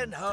I can.